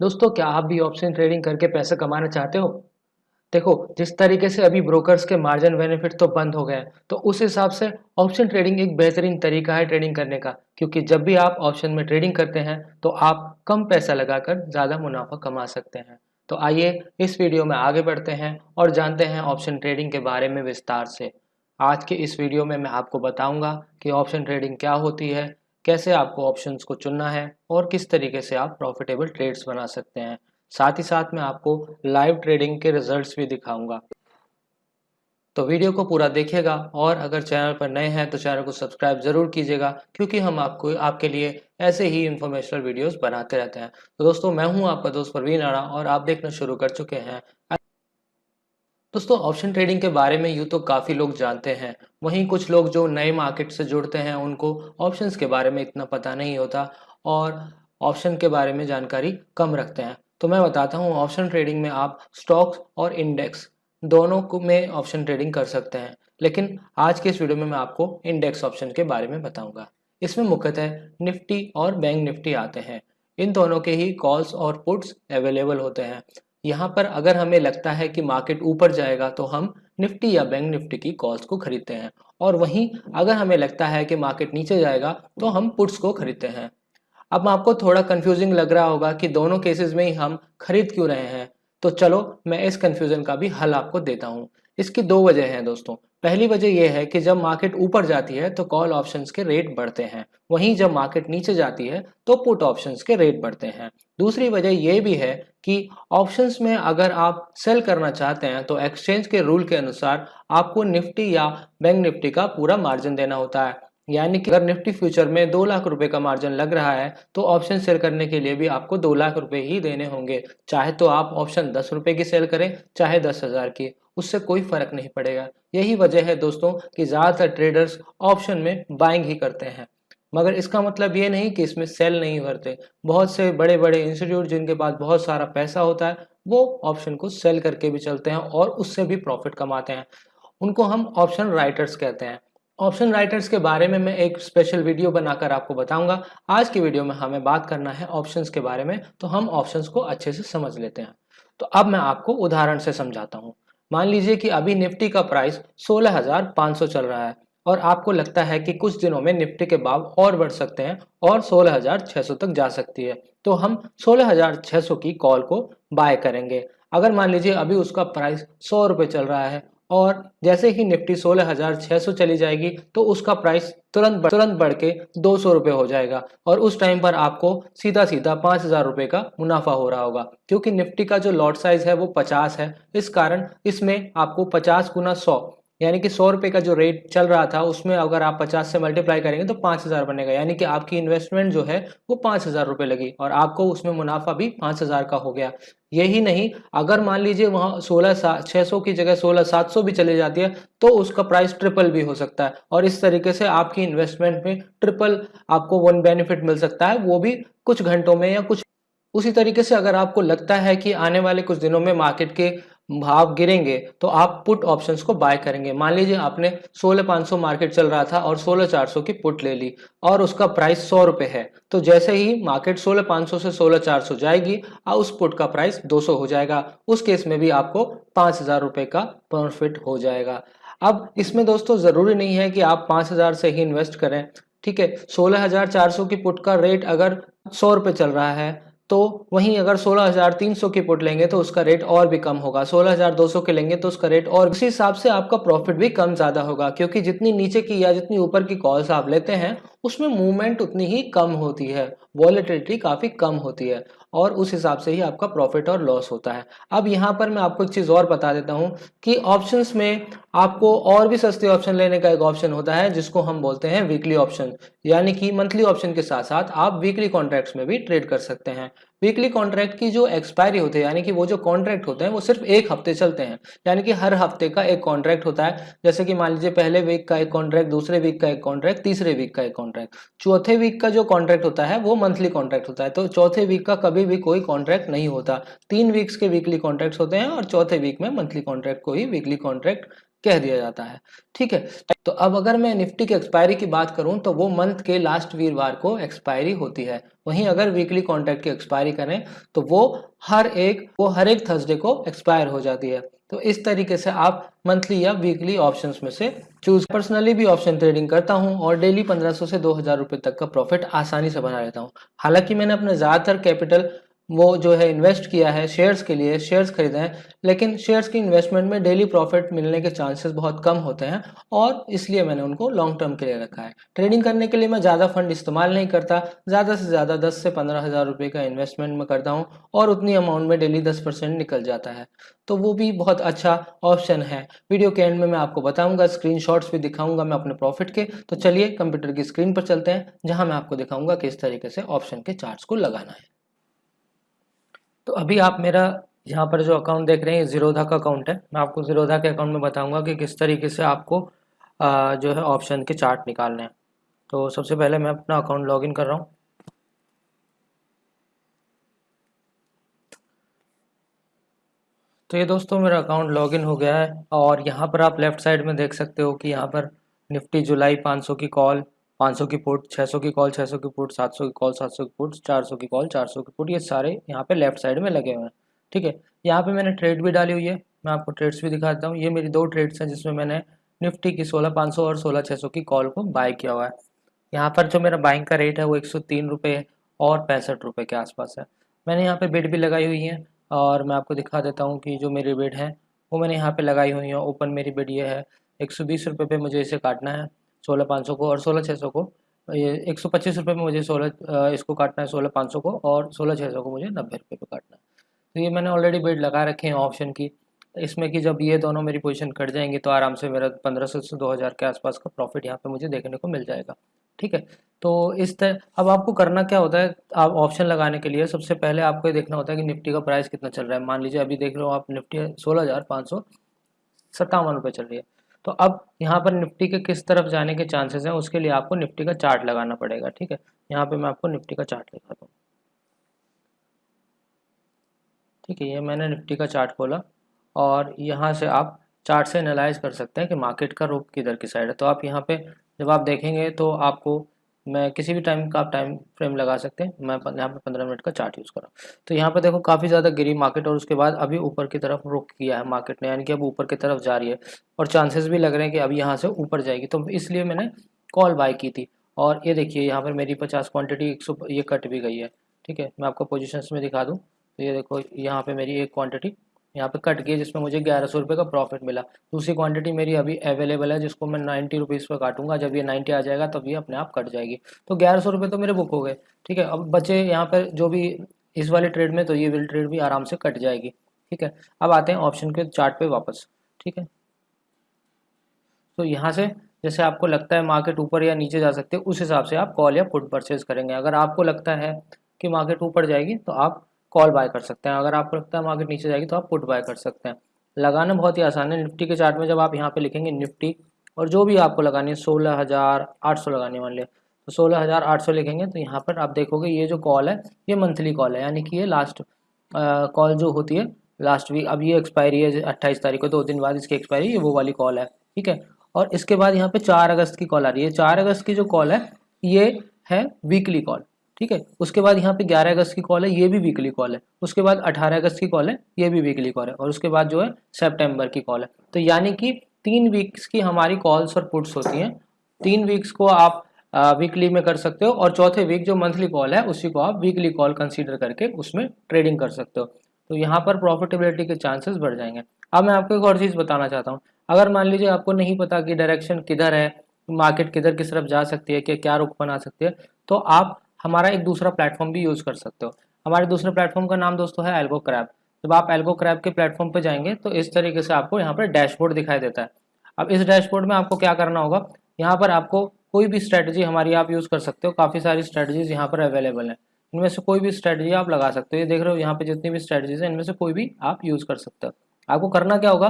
दोस्तों, क्या आप भी ऑप्शन ट्रेडिंग करके पैसे कमाना चाहते हो? देखो, जिस तरीके से अभी ब्रोकर्स के मार्जिन बेनिफिट तो बंद हो गए तो उस हिसाब से ऑप्शन ट्रेडिंग एक बेहतरीन तरीका है ट्रेडिंग करने का, क्योंकि जब भी आप ऑप्शन में ट्रेडिंग करते हैं तो आप कम पैसा लगाकर ज़्यादा मुनाफा कमा सकते हैं। तो आइए, इस वीडियो में आगे बढ़ते हैं और जानते हैं ऑप्शन ट्रेडिंग के बारे में विस्तार से। आज के इस वीडियो में मैं आपको बताऊँगा कि ऑप्शन ट्रेडिंग क्या होती है कैसे आपको ऑप्शंस को चुनना है और किस तरीके से आप प्रॉफिटेबल ट्रेड्स बना सकते हैं। साथ ही साथ मैं आपको लाइव ट्रेडिंग के रिजल्ट्स भी दिखाऊँगा। तो वीडियो को पूरा देखिएगा और अगर चैनल पर नए हैं तो चैनल को सब्सक्राइब ज़रूर कीजिएगा, क्योंकि हम आपको, आपके लिए ऐसे ही इंफॉर्मेशनल वीडियोस बनाते रहते हैं। तो दोस्तों, मैं हूँ आपका दोस्त परवीन आड़ा और आप देखना शुरू कर चुके हैं। दोस्तों ऑप्शन ट्रेडिंग के बारे में यूँ तो काफ़ी लोग जानते हैं। वहीं कुछ लोग जो नए मार्केट से जुड़ते हैं, उनको ऑप्शंस के बारे में इतना पता नहीं होता और ऑप्शन के बारे में जानकारी कम रखते हैं। तो मैं बताता हूँ ऑप्शन ट्रेडिंग में आप स्टॉक्स और इंडेक्स दोनों को में ऑप्शन ट्रेडिंग कर सकते हैं। लेकिन आज के इस वीडियो में मैं आपको इंडेक्स ऑप्शन के बारे में बताऊँगा। इसमें मुख्यतः निफ्टी और बैंक निफ्टी आते हैं। इन दोनों के ही कॉल्स और पुट्स अवेलेबल होते हैं। यहाँ पर अगर हमें लगता है कि मार्केट ऊपर जाएगा तो हम निफ्टी या बैंक निफ्टी की कॉल्स को खरीदते हैं। और वहीं अगर हमें लगता है कि मार्केट नीचे जाएगा तो हम पुट्स को खरीदते हैं। अब आपको थोड़ा कंफ्यूजिंग लग रहा होगा कि दोनों केसेस में ही हम खरीद क्यों रहे हैं। तो चलो, मैं इस कंफ्यूजन का भी हल आपको देता हूँ। इसकी दो वजह हैं दोस्तों। पहली वजह यह है कि जब मार्केट ऊपर जाती है तो कॉल ऑप्शंस के रेट बढ़ते हैं। वहीं जब मार्केट नीचे जाती है तो पुट ऑप्शंस के रेट बढ़ते हैं। दूसरी वजह यह भी है कि ऑप्शंस में अगर आप सेल करना चाहते हैं तो एक्सचेंज के रूल के अनुसार आपको निफ्टी या बैंक निफ्टी का पूरा मार्जिन देना होता है। यानी कि अगर निफ्टी फ्यूचर में दो लाख रुपए का मार्जिन लग रहा है तो ऑप्शन सेल करने के लिए भी आपको दो लाख रुपए ही देने होंगे। चाहे तो आप ऑप्शन दस रुपए की सेल करें, चाहे दस हज़ार की। उससे कोई फ़र्क नहीं पड़ेगा। यही वजह है दोस्तों कि ज़्यादातर ट्रेडर्स ऑप्शन में बाइंग ही करते हैं। मगर इसका मतलब ये नहीं कि इसमें सेल नहीं भरते। बहुत से बड़े बड़े इंस्टीट्यूट जिनके पास बहुत सारा पैसा होता है, वो ऑप्शन को सेल करके भी चलते हैं और उससे भी प्रॉफिट कमाते हैं। उनको हम ऑप्शन राइटर्स कहते हैं। ऑप्शन राइटर्स के बारे में मैं एक स्पेशल वीडियो बनाकर आपको बताऊँगा। आज की वीडियो में हमें बात करना है ऑप्शंस के बारे में तो हम ऑप्शंस को अच्छे से समझ लेते हैं। तो अब मैं आपको उदाहरण से समझाता हूँ। मान लीजिए कि अभी निफ्टी का प्राइस 16,500 चल रहा है और आपको लगता है कि कुछ दिनों में निफ्टी के भाव और बढ़ सकते हैं और 16,600 तक जा सकती है। तो हम 16,600 की कॉल को बाय करेंगे। अगर मान लीजिए अभी उसका प्राइस सौ रुपये चल रहा है और जैसे ही निफ्टी 16,600 चली जाएगी तो उसका प्राइस तुरंत बढ़, तुरंत बढ़ के दो सौ रुपये हो जाएगा। और उस टाइम पर आपको सीधा सीधा पाँच हज़ार रुपये का मुनाफा हो रहा होगा। क्योंकि निफ्टी का जो लॉट साइज़ है वो पचास है। इस कारण इसमें आपको पचास गुना सौ यानी कि सौ रुपये का जो रेट चल रहा था, उसमें अगर आप पचास से मल्टीप्लाई करेंगे तो पाँच हज़ार बनेगा। यानी कि आपकी इन्वेस्टमेंट जो है, वो पाँच हज़ार रुपये लगी और आपको उसमें मुनाफा भी पाँच हज़ार का हो गया। यही नहीं, अगर मान लीजिए वहाँ सोलह छः सौ की जगह सोलह सात सौ भी चली जाती है तो उसका प्राइस ट्रिपल भी हो सकता है। और इस तरीके से आपकी इन्वेस्टमेंट में ट्रिपल आपको वन बेनिफिट मिल सकता है, वो भी कुछ घंटों में या कुछ उसी तरीके से अगर आपको लगता है कि आने वाले कुछ दिनों में मार्केट के भाव गिरेंगे तो आप पुट ऑप्शंस को बाय करेंगे। मान लीजिए आपने 16,500 मार्केट चल रहा था और 16,400 की पुट ले ली और उसका प्राइस सौ रुपए है। तो जैसे ही मार्केट 16,500 से 16,400 जाएगी और उस पुट का प्राइस 200 हो जाएगा। उस केस में भी आपको पाँच हज़ार रुपए का प्रॉफिट हो जाएगा। अब इसमें दोस्तों ज़रूरी नहीं है कि आप पाँच हज़ार से ही इन्वेस्ट करें ठीक है? सोलह हज़ार चार सौ की पुट का रेट अगर सौ रुपए चल रहा है तो वहीं अगर 16,300 की पुट लेंगे तो उसका रेट और भी कम होगा। 16,200 के लेंगे तो उसका रेट और उसी हिसाब से आपका प्रॉफिट भी कम ज़्यादा होगा क्योंकि जितनी नीचे की या जितनी ऊपर की कॉल्स आप लेते हैं उसमें मूवमेंट उतनी ही कम होती है। वॉलेटिलिटी काफ़ी कम होती है। और उस हिसाब से ही आपका प्रॉफिट और लॉस होता है। अब यहाँ पर मैं आपको एक चीज़ और बता देता हूँ कि ऑप्शन में आपको और भी सस्ते ऑप्शन लेने का एक ऑप्शन होता है, जिसको हम बोलते हैं वीकली ऑप्शन यानी कि मंथली ऑप्शन के साथ साथ आप वीकली कॉन्ट्रैक्ट्स में भी ट्रेड कर सकते हैं। वीकली कॉन्ट्रैक्ट की जो एक्सपायरी होती है, यानी कि वो जो कॉन्ट्रैक्ट होते हैं, वो सिर्फ़ एक हफ़्ते चलते हैं। यानी कि हर हफ़्ते का एक कॉन्ट्रैक्ट होता है। जैसे कि मान लीजिए पहले वीक का एक कॉन्ट्रैक्ट दूसरे वीक का एक कॉन्ट्रैक्ट तीसरे वीक का एक कॉन्ट्रैक्ट चौथे वीक का जो कॉन्ट्रैक्ट होता है, वो मंथली कॉन्ट्रैक्ट होता है। तो चौथे वीक का कभी भी कोई कॉन्ट्रैक्ट नहीं होता। तीन वीक्स के वीकली कॉन्ट्रैक्ट होते हैं और चौथे वीक में मंथली कॉन्ट्रैक्ट को ही वीकली कॉन्ट्रैक्ट कह दिया जाता है। ठीक है? तो अब अगर मैं निफ्टी की एक्सपायरी की बात करूँ तो वो मंथ के लास्ट वीरवार को एक्सपायरी होती है। वहीं अगर वीकली कॉन्ट्रैक्ट की एक्सपायरी करें तो वो हर एक, वो हर एक थर्सडे को एक्सपायर हो जाती है। तो इस तरीके से आप मंथली या वीकली ऑप्शंस में से चूज़ पर्सनली भी ऑप्शन ट्रेडिंग करता हूँ और डेली 1500 से 2000 रुपए तक का प्रॉफिट आसानी से बना लेता हूँ। हालाँकि मैंने अपने ज़्यादातर कैपिटल वो जो है इन्वेस्ट किया है शेयर्स के लिए शेयर्स खरीदे हैं, लेकिन शेयर्स की इन्वेस्टमेंट में डेली प्रॉफिट मिलने के चांसेस बहुत कम होते हैं और इसलिए मैंने उनको लॉन्ग टर्म के लिए रखा है। ट्रेडिंग करने के लिए मैं ज़्यादा फंड इस्तेमाल नहीं करता, ज़्यादा से ज़्यादा दस से पंद्रह हज़ार रुपये का इन्वेस्टमेंट मैं करता हूँ और उतनी अमाउंट में डेली दस परसेंट निकल जाता है। तो वो भी बहुत अच्छा ऑप्शन है। वीडियो के एंड में मैं आपको बताऊँगा स्क्रीन भी दिखाऊँगा मैं अपने प्रॉफिट के। तो चलिए कंप्यूटर की स्क्रीन पर चलते हैं, जहाँ मैं आपको दिखाऊँगा किस तरीके से ऑप्शन के चार्ट्स को लगाना है। तो अभी आप मेरा यहाँ पर जो अकाउंट देख रहे हैं ज़ीरोधा का अकाउंट है। मैं आपको ज़ीरोधा के अकाउंट में बताऊँगा कि किस तरीके से आपको आ, जो है ऑप्शन के चार्ट निकालने हैं। तो सबसे पहले मैं अपना अकाउंट लॉगिन कर रहा हूँ। तो ये दोस्तों मेरा अकाउंट लॉगिन हो गया है और यहाँ पर आप लेफ़्ट साइड में देख सकते हो कि यहाँ पर निफ्टी जुलाई 500 की कॉल 500 की पुट 600 की कॉल 600 की पुट 700 की कॉल 700 की पुट 400 की कॉल 400 की पुट, ये सारे यहाँ पे लेफ़्ट साइड में लगे हुए हैं, ठीक है? यहाँ पे मैंने ट्रेड भी डाली हुई है, मैं आपको ट्रेड्स भी दिखाता हूँ, ये मेरी दो ट्रेड्स हैं जिसमें मैंने निफ्टी की सोलह पाँच सौ और सोलह छः की कॉल को बाय किया हुआ है। यहाँ पर जो मेरा बाइंग का रेट है वो एक सौ तीन रुपये और पैंसठ रुपये के आसपास है। मैंने यहाँ पर बेड भी लगाई हुई है और मैं आपको दिखा देता हूँ कि जो मेरी बेड है वो मैंने यहाँ पे लगाई हुई है। ओपन मेरी बेड ये है, एक सौ बीस रुपये पे मुझे इसे काटना है। सोलह पाँच सौ को और सोलह छः सौ को। ये एक सौ पच्चीस रुपये में मुझे सोलह इसको काटना है, सोलह पाँच सौ को और सोलह छः सौ को मुझे नब्बे रुपये पे काटना है। तो ये मैंने ऑलरेडी बेड लगा रखे हैं ऑप्शन की। इसमें कि जब ये दोनों मेरी पोजीशन कट जाएँगी तो आराम से मेरा पंद्रह सौ से दो हज़ार के आसपास का प्रॉफिट यहाँ पे मुझे देखने को मिल जाएगा। ठीक है? तो इस तरह अब आपको करना क्या होता है, आप ऑप्शन लगाने के लिए सबसे पहले आपको ये देखना होता है कि निफ्टी का प्राइस कितना चल रहा है। मान लीजिए अभी देख हो आप निफ्टी सोलह हज़ार पाँच सौ सत्तावन रुपये चल रही है। तो अब यहाँ पर निफ्टी के किस तरफ़ जाने के चांसेस हैं, उसके लिए आपको निफ्टी का चार्ट लगाना पड़ेगा, ठीक है? यहाँ पे मैं आपको निफ्टी का चार्ट लिखा हूँ ठीक है, ये मैंने निफ्टी का चार्ट खोला और यहाँ से आप चार्ट से एनालाइज कर सकते हैं कि मार्केट का रूप किधर की साइड है। तो आप यहाँ पे जब आप देखेंगे तो आपको मैं किसी भी टाइम का आप टाइम फ्रेम लगा सकते हैं। मैं यहाँ पे पंद्रह मिनट का चार्ट यूज़ कर रहा हूँ। तो यहाँ पे देखो काफ़ी ज़्यादा गिरी मार्केट और उसके बाद अभी ऊपर की तरफ़ रुक किया है मार्केट ने, यानी कि अब ऊपर की तरफ़ जा रही है। और चांसेस भी लग रहे हैं कि अभी यहाँ से ऊपर जाएगी। तो इसलिए मैंने कॉल बाय की थी। और ये देखिए, यहाँ पर मेरी पचास क्वान्टिटी एक ये कट भी गई है। ठीक है, मैं आपको पोजिशन में दिखा दूँ। तो ये देखो, यहाँ पर मेरी एक क्वान्टिटी यहाँ पे कट गई जिसमें मुझे ग्यारह सौ रुपये का प्रॉफिट मिला। दूसरी क्वांटिटी मेरी अभी अवेलेबल है, जिसको मैं नाइन्टी रुपीज़ पर काटूँगा। जब ये नाइन्टी आ जाएगा, तब ये अपने आप कट जाएगी। तो ग्यारह सौ रुपये तो मेरे बुक हो गए, ठीक है? अब बचे यहाँ पर जो भी इस वाले ट्रेड में तो ये विल ट्रेड भी आराम से कट जाएगी, ठीक है? अब आते हैं ऑप्शन के चार्ट पे वापस, ठीक है? तो यहाँ से, जैसे आपको लगता है मार्केट ऊपर या नीचे जा सकते हैं, उस हिसाब से आप कॉल या पुट परचेज करेंगे। अगर आपको लगता है कि मार्केट ऊपर जाएगी तो आप कॉल बाय कर सकते हैं। अगर आपको लगता है मार्केट नीचे जाएगी तो आप पुट बाय कर सकते हैं। लगाना बहुत ही आसान है। निफ्टी के चार्ट में जब आप यहाँ पे लिखेंगे निफ्टी और जो भी आपको लगानी है, सोलह हज़ार आठ सौ लगानी मान तो सोलह हज़ार आठ सौ लिखेंगे तो यहाँ पर आप देखोगे ये जो कॉल है, ये मंथली कॉल है। यानी कि ये लास्ट कॉल जो होती है लास्ट वीक अब ये एक्सपायरी है अट्ठाईस तारीख को, दो दिन बाद इसकी एक्सपायरी ये वो वाली कॉल है। ठीक है? और इसके बाद यहाँ पे चार अगस्त की कॉल आ रही है। चार अगस्त की जो कॉल है, ये है वीकली कॉल ठीक है? उसके बाद यहाँ पे 11 अगस्त की कॉल है, ये भी वीकली कॉल है। उसके बाद 18 अगस्त की कॉल है, ये भी वीकली कॉल है। और उसके बाद जो है सेप्टेम्बर की कॉल है। तो यानी कि तीन वीक्स की हमारी कॉल्स और पुट्स होती हैं। तीन वीक्स को आप वीकली में कर सकते हो और चौथे वीक जो मंथली कॉल है, उसी को आप वीकली कॉल कंसीडर करके उसमें ट्रेडिंग कर सकते हो। तो यहाँ पर प्रॉफिटेबिलिटी के चांसेस बढ़ जाएँगे। अब मैं आपको एक और चीज़ बताना चाहता हूँ। अगर मान लीजिए आपको नहीं पता कि डायरेक्शन किधर है मार्केट किधर किस तरफ़ जा सकती है, कि क्या रुख बना सकती है तो आप हमारा एक दूसरा प्लेटफॉर्म भी यूज़ कर सकते हो। हमारे दूसरे प्लेटफॉर्म का नाम दोस्तों है एल्गो क्रैप जब आप एल्गो क्रैप के प्लेटफॉर्म पर जाएँगे तो इस तरीके से आपको यहाँ पर डैशबोर्ड दिखाई देता है। अब इस डैशबोर्ड में आपको क्या करना होगा, यहाँ पर आपको कोई भी स्ट्रेटजी हमारी आप यूज़ कर सकते हो। काफ़ी सारी स्ट्रेटजीज यहाँ पर अवेलेबल है। इनमें से कोई भी स्ट्रेटजी आप लगा सकते हो। ये देख रहे हो, यहाँ पे जितनी भी स्ट्रेटजीज है, इनमें से कोई भी आप यूज़ कर सकते हो। आपको करना क्या होगा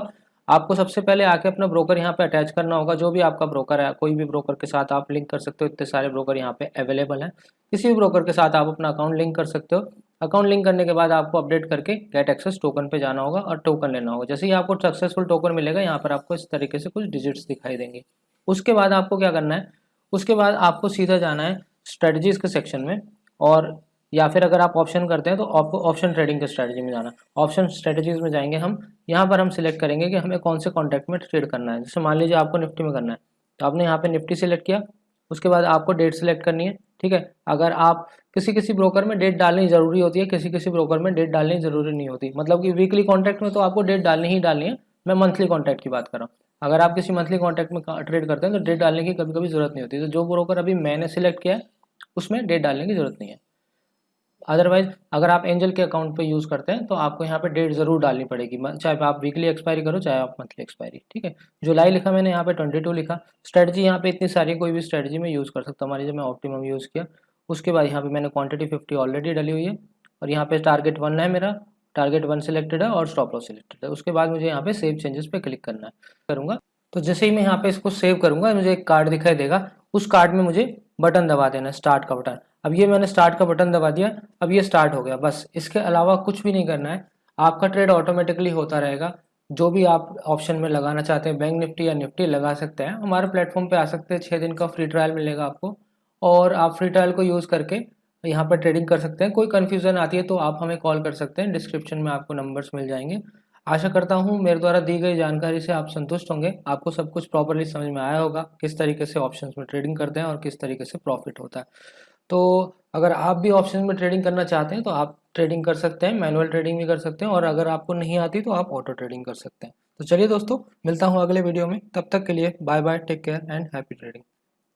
आपको सबसे पहले आके अपना ब्रोकर यहाँ पे अटैच करना होगा, जो भी आपका ब्रोकर है, कोई भी ब्रोकर के साथ आप लिंक कर सकते हो, इतने सारे ब्रोकर यहाँ पे अवेलेबल हैं। किसी भी ब्रोकर के साथ आप अपना अकाउंट लिंक कर सकते हो। अकाउंट लिंक करने के बाद आपको अपडेट करके गेट एक्सेस टोकन पे जाना होगा और टोकन लेना होगा। जैसे ही आपको सक्सेसफुल टोकन मिलेगा, यहाँ पर आपको इस तरीके से कुछ डिजिट्स दिखाई देंगे। उसके बाद आपको क्या करना है? उसके बाद आपको सीधा जाना है स्ट्रेटजीज़ के सेक्शन में और या फिर अगर आप ऑप्शन करते हैं तो आपको ऑप्शन ट्रेडिंग के स्ट्रेटजी में जाना। ऑप्शन स्ट्रेटजीज में जाएँगे हम। यहाँ पर हम सिलेक्ट करेंगे कि हमें कौन से कॉन्टैक्ट में ट्रेड करना है। जैसे मान लीजिए आपको निफ्टी में करना है। तो आपने यहाँ पे निफ्टी सिलेक्ट किया। उसके बाद आपको डेट सिलेक्ट करनी है। ठीक है? अगर आप किसी किसी ब्रोकर में डेट डालनी ज़रूरी होती है किसी किसी ब्रोकर में डेट डालनी ज़रूरी नहीं होती। मतलब कि वीकली कॉन्टैक्ट में तो आपको डेट डालनी ही डालनी है। मैं मंथली कॉन्टैक्ट की बात कर रहा हूँ। अगर आप किसी मंथली कॉन्टैक्ट में ट्रेड करते हैं तो डेट डालने की कभी कभी ज़रूरत नहीं होती। तो जो ब्रोकर अभी मैंने सिलेक्ट किया है, उसमें डेट डालने की ज़रूरत नहीं है। अदरवाइज़ अगर आप एंजल के अकाउंट पे यूज़ करते हैं तो आपको यहाँ पे डेट ज़रूर डालनी पड़ेगी। चाहे आप वीकली एक्सपायरी करो, चाहे आप मंथली एक्सपायरी ठीक है? जुलाई लिखा मैंने, यहाँ पे ट्वेंटी टू लिखा। स्ट्रेटजी यहाँ पे इतनी सारी, कोई भी स्ट्रेटजी में यूज़ कर सकता हूँ। मान लीजिए मैं ऑप्टिमम यूज़ किया, उसके बाद यहाँ पे मैंने क्वान्टिटी फिफ्टी ऑलरेडी डली हुई है और यहाँ पे टारगेट वन है मेरा। टारगेट वन सिलेक्टेड है और स्टॉप लॉस सिलेक्टेड है। उसके बाद मुझे यहाँ पे सेव चेंजेस पे क्लिक करना है। करूँगा। तो जैसे ही मैं यहाँ पे इसको सेव करूँगा, मुझे एक कार्ड दिखाई देगा। उस कार्ड में मुझे बटन दबा देना स्टार्ट का बटन। अब ये मैंने स्टार्ट का बटन दबा दिया, अब ये स्टार्ट हो गया, बस। इसके अलावा कुछ भी नहीं करना है। आपका ट्रेड ऑटोमेटिकली होता रहेगा। जो भी आप ऑप्शन में लगाना चाहते हैं बैंक निफ्टी या निफ्टी लगा सकते हैं। हमारे प्लेटफॉर्म पे आ सकते हैं छः दिन का फ्री ट्रायल मिलेगा आपको। और आप फ्री ट्रायल को यूज़ करके यहाँ पर ट्रेडिंग कर सकते हैं। कोई कन्फ्यूज़न आती है तो आप हमें कॉल कर सकते हैं। डिस्क्रिप्शन में आपको नंबर्स मिल जाएँगे। आशा करता हूँ मेरे द्वारा दी गई जानकारी से आप संतुष्ट होंगे। आपको सब कुछ प्रॉपरली समझ में आया होगा, किस तरीके से ऑप्शंस में ट्रेडिंग करते हैं और किस तरीके से प्रॉफिट होता है। तो अगर आप भी ऑप्शन में ट्रेडिंग करना चाहते हैं तो आप ट्रेडिंग कर सकते हैं मैनुअल ट्रेडिंग भी कर सकते हैं और अगर आपको नहीं आती तो आप ऑटो ट्रेडिंग कर सकते हैं। तो चलिए दोस्तों, मिलता हूँ अगले वीडियो में। तब तक के लिए bye bye take care and happy trading